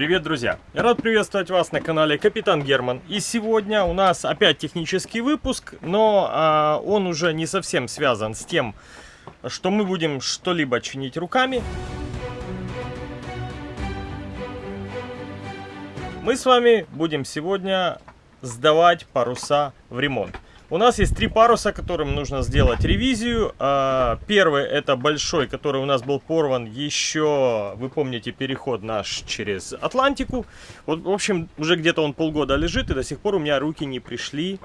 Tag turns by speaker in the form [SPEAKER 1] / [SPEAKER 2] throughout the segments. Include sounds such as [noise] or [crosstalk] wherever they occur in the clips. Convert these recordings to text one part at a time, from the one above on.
[SPEAKER 1] Привет, друзья! Я рад приветствовать вас на канале Капитан Герман. И сегодня у нас опять технический выпуск, но а, он уже не совсем связан с тем, что мы будем что-либо чинить руками. Мы с вами будем сегодня сдавать паруса в ремонт. У нас есть три паруса, которым нужно сделать ревизию. А, первый это большой, который у нас был порван еще, вы помните, переход наш через Атлантику. Вот, в общем, уже где-то он полгода лежит, и до сих пор у меня руки не пришли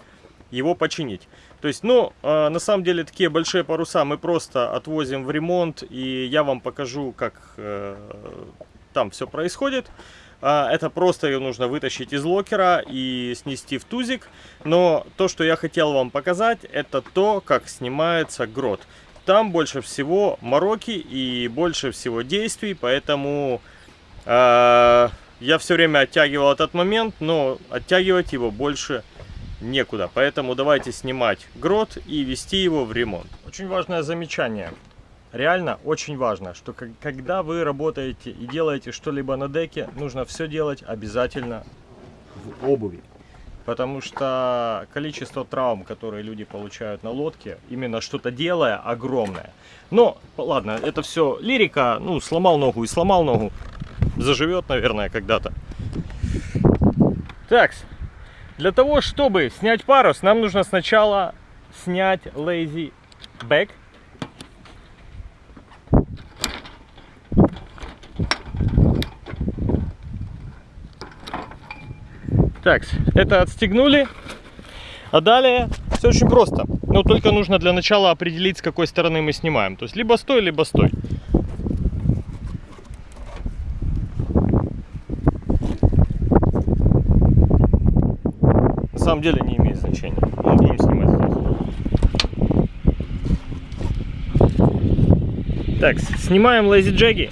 [SPEAKER 1] его починить. То есть, ну, а, на самом деле, такие большие паруса мы просто отвозим в ремонт, и я вам покажу, как э, там все происходит. А, это просто ее нужно вытащить из локера и снести в тузик. Но то, что я хотел вам показать, это то, как снимается грот. Там больше всего мороки и больше всего действий, поэтому э, я все время оттягивал этот момент, но оттягивать его больше некуда. Поэтому давайте снимать грот и вести его в ремонт. Очень важное замечание реально очень важно, что когда вы работаете и делаете что-либо на деке, нужно все делать обязательно в обуви. Потому что количество травм, которые люди получают на лодке, именно что-то делая, огромное. Но, ладно, это все лирика. Ну, сломал ногу и сломал ногу. Заживет, наверное, когда-то. Так, для того, чтобы снять парус, нам нужно сначала снять lazy back Так, это отстегнули. А далее все очень просто. Но только нужно для начала определить, с какой стороны мы снимаем. То есть либо стой, либо стой. На самом деле не имеет значения. Мы будем снимать здесь. Так, снимаем лейзи джеги.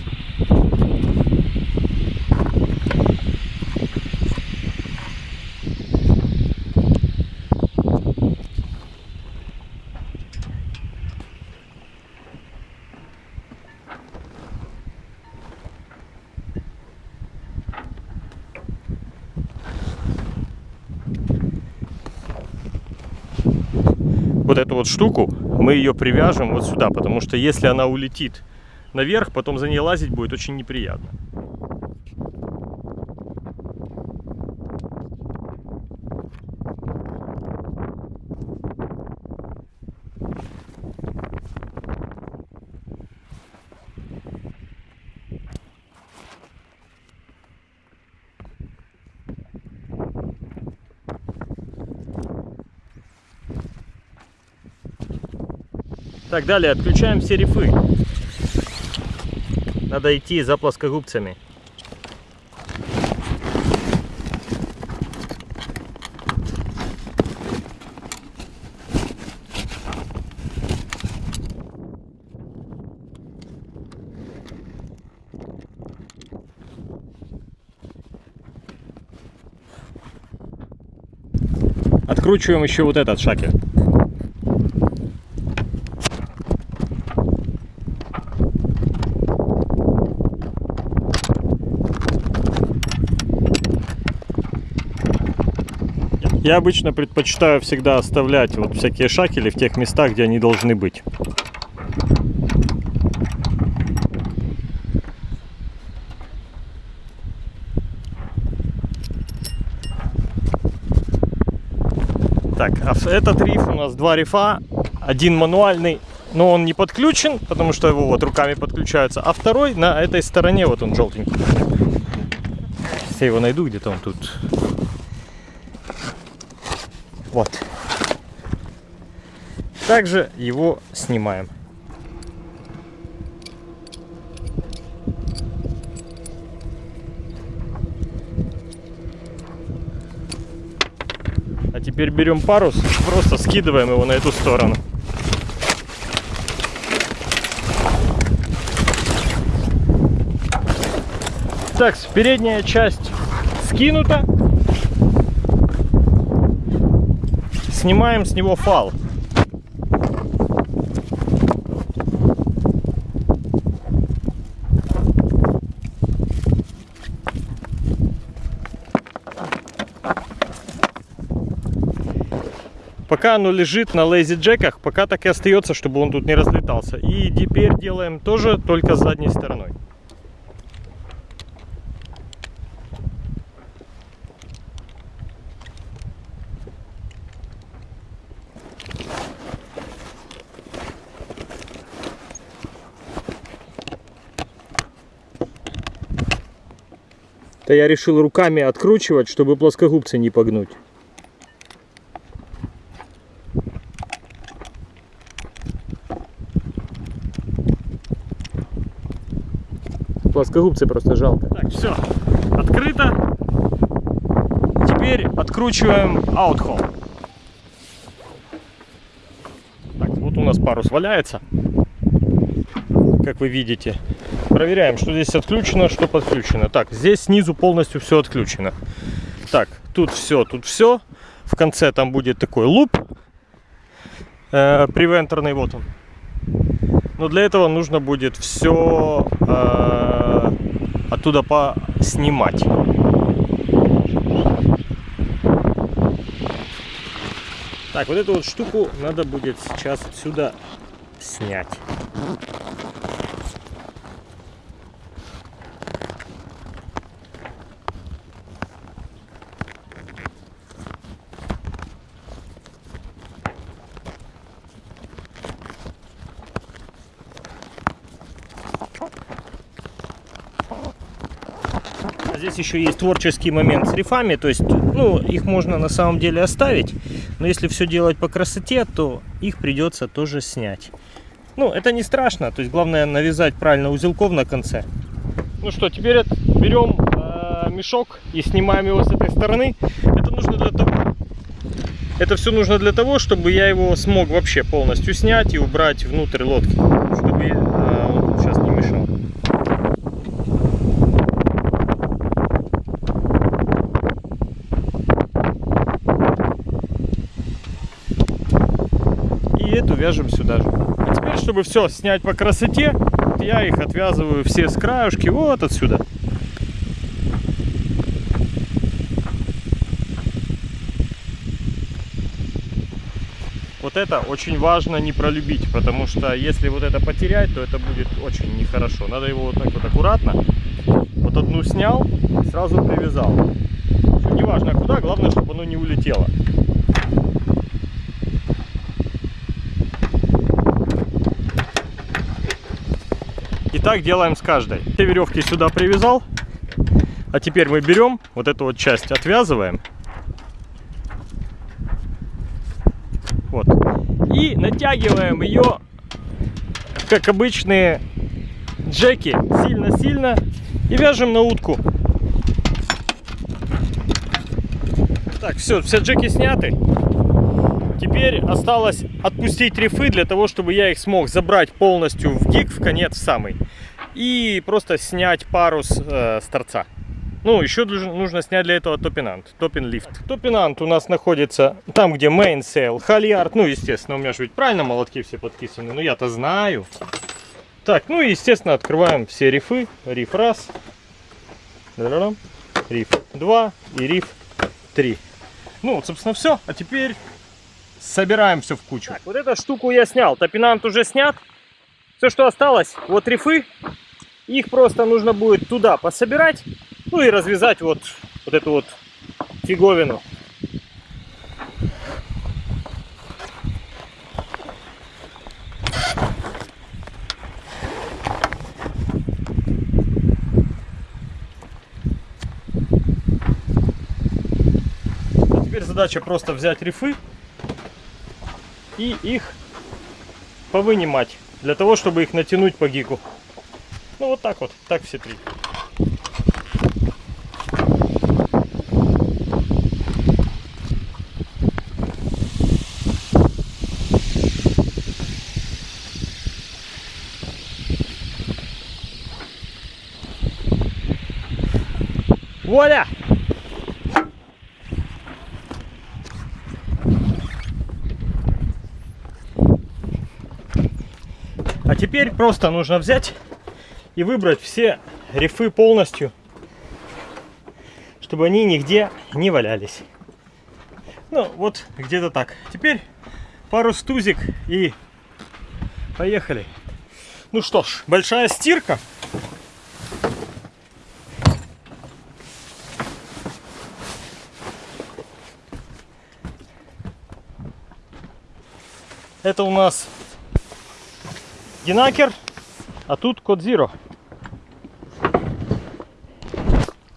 [SPEAKER 1] Вот эту вот штуку, мы ее привяжем вот сюда, потому что если она улетит наверх, потом за ней лазить будет очень неприятно. Так, далее отключаем все рифы. Надо идти за плоскогубцами. Откручиваем еще вот этот шакель. Я обычно предпочитаю всегда оставлять вот всякие шакели в тех местах, где они должны быть. Так, а этот риф у нас два рифа. Один мануальный, но он не подключен, потому что его вот руками подключаются. А второй на этой стороне, вот он желтенький. Сейчас я его найду, где-то он тут вот. Также его снимаем. А теперь берем парус, просто скидываем его на эту сторону. Так, передняя часть скинута. снимаем с него фал. Пока оно лежит на лейзи-джеках, пока так и остается, чтобы он тут не разлетался. И теперь делаем тоже только с задней стороной. То я решил руками откручивать, чтобы плоскогубцы не погнуть. Плоскогубцы просто жалко. Так, все, открыто. Теперь откручиваем аутхол. Так, вот у нас парус валяется, как вы видите. Проверяем, что здесь отключено, что подключено. Так, здесь снизу полностью все отключено. Так, тут все, тут все. В конце там будет такой луп. Э, превенторный, вот он. Но для этого нужно будет все э, оттуда поснимать. Так, вот эту вот штуку надо будет сейчас отсюда снять. Здесь еще есть творческий момент с рифами, то есть, ну, их можно на самом деле оставить, но если все делать по красоте, то их придется тоже снять. Ну, это не страшно, то есть, главное навязать правильно узелков на конце. Ну что, теперь берем э, мешок и снимаем его с этой стороны. Это нужно для того, это все нужно для того, чтобы я его смог вообще полностью снять и убрать внутрь лодки, чтобы э, он сейчас не мешал. Эту вяжем сюда же. А теперь, чтобы все снять по красоте, я их отвязываю все с краюшки вот отсюда. Вот это очень важно не пролюбить, потому что если вот это потерять, то это будет очень нехорошо. Надо его вот так вот аккуратно, вот одну снял, сразу привязал. Неважно куда, главное, чтобы оно не улетело. Так делаем с каждой. Все веревки сюда привязал. А теперь мы берем вот эту вот часть, отвязываем. Вот. И натягиваем ее, как обычные джеки, сильно-сильно. И вяжем на утку. Так, все, все джеки сняты. Теперь осталось отпустить рифы для того, чтобы я их смог забрать полностью в гик, в конец самый. И просто снять парус э, с торца. Ну, еще нужно снять для этого топинант, topping lift. Топинант у нас находится там, где mainsail halyard. Ну, естественно, у меня же ведь правильно молотки все подписаны, но я-то знаю. Так, ну и, естественно, открываем все рифы. Риф раз, риф два и риф три. Ну, вот, собственно, все. А теперь собираем все в кучу. Так, вот эту штуку я снял. Топинант уже снят. Все, что осталось, вот рифы. Их просто нужно будет туда пособирать. Ну и развязать вот, вот эту вот фиговину. Теперь задача просто взять рифы и их повынимать, для того, чтобы их натянуть по гику. Ну вот так вот, так все три. Вуаля! Теперь просто нужно взять и выбрать все рифы полностью, чтобы они нигде не валялись. Ну, вот где-то так. Теперь пару стузик и поехали. Ну что ж, большая стирка. Это у нас Генакер, а тут код Zero.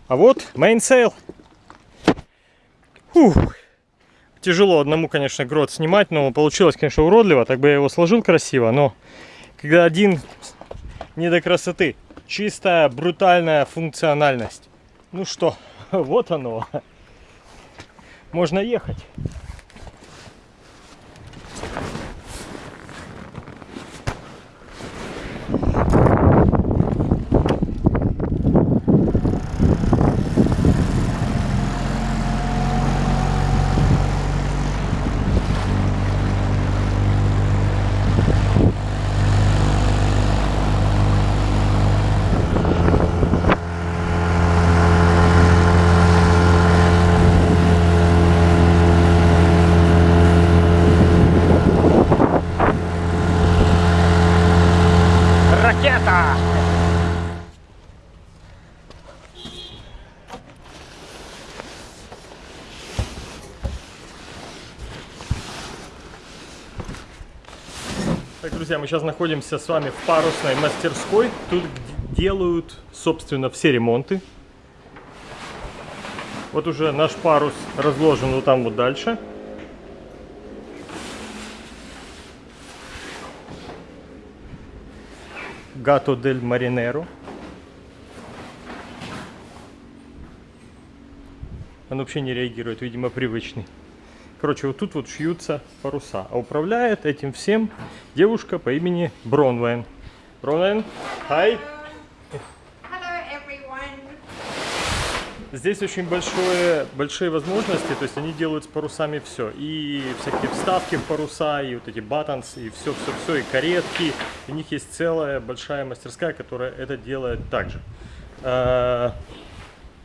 [SPEAKER 1] А вот Mainsail. Фух. Тяжело одному, конечно, грот снимать, но получилось, конечно, уродливо. Так бы я его сложил красиво, но когда один не до красоты. Чистая, брутальная функциональность. Ну что, [laughs] вот оно. Можно ехать. Так, друзья, мы сейчас находимся с вами в парусной мастерской. Тут делают, собственно, все ремонты. Вот уже наш парус разложен вот там вот дальше. Гато дель Маринеро. Он вообще не реагирует, видимо, привычный. Короче, вот тут вот шьются паруса. А управляет этим всем девушка по имени Бронвайн. Бронвайн, хай! Здесь очень большое, большие возможности, то есть они делают с парусами все. И всякие вставки в паруса, и вот эти battens, и все-все-все, и каретки. У них есть целая большая мастерская, которая это делает также. А,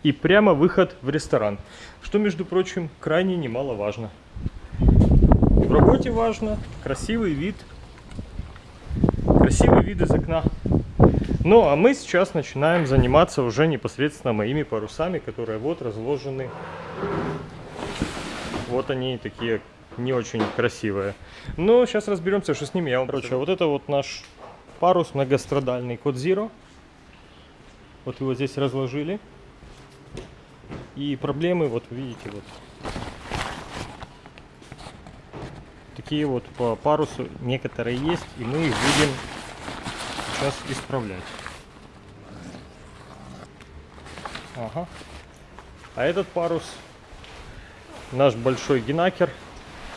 [SPEAKER 1] И прямо выход в ресторан, что, между прочим, крайне немаловажно. Работе важно красивый вид, красивый вид из окна. Ну, а мы сейчас начинаем заниматься уже непосредственно моими парусами, которые вот разложены. Вот они такие не очень красивые. Но сейчас разберемся, что с ними. Я вам короче, вот это вот наш парус многострадальный Код Zero. Вот его здесь разложили. И проблемы, вот видите, вот такие вот по парусу некоторые есть, и мы их будем сейчас исправлять. Ага. А этот парус наш большой генакер.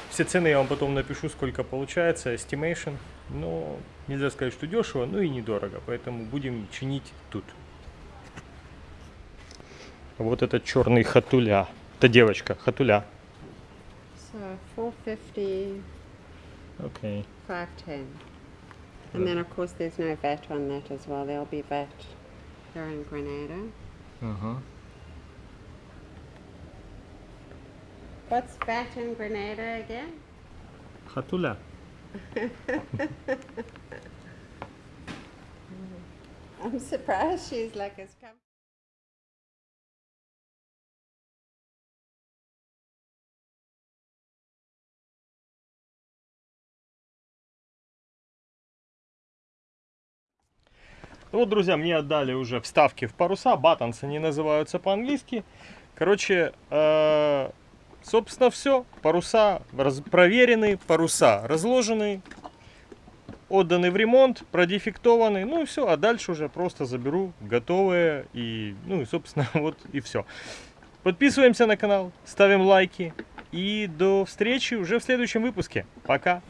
[SPEAKER 1] Все цены я вам потом напишу, сколько получается, estimation. Но нельзя сказать, что дешево, но и недорого. Поэтому будем чинить тут. Вот этот черный хатуля. Это девочка, хатуля.
[SPEAKER 2] So 450,
[SPEAKER 1] Okay.
[SPEAKER 2] 510. And then, of course, there's no VAT on that as well. There'll be VAT. here in Grenada.
[SPEAKER 1] Uh-huh.
[SPEAKER 2] What's VAT in Grenada again?
[SPEAKER 1] Hatula. [laughs] [laughs]
[SPEAKER 2] I'm surprised she's like as
[SPEAKER 1] come. Вот, друзья, мне отдали уже вставки в паруса. Баттонс они называются по-английски. Короче, э, собственно, все. Паруса раз- проверены, паруса разложены, отданы в ремонт, продефектованы. Ну и все. А дальше уже просто заберу готовые. И, ну и, собственно, [laughs] вот и все. Подписываемся на канал, ставим лайки. И до встречи уже в следующем выпуске. Пока!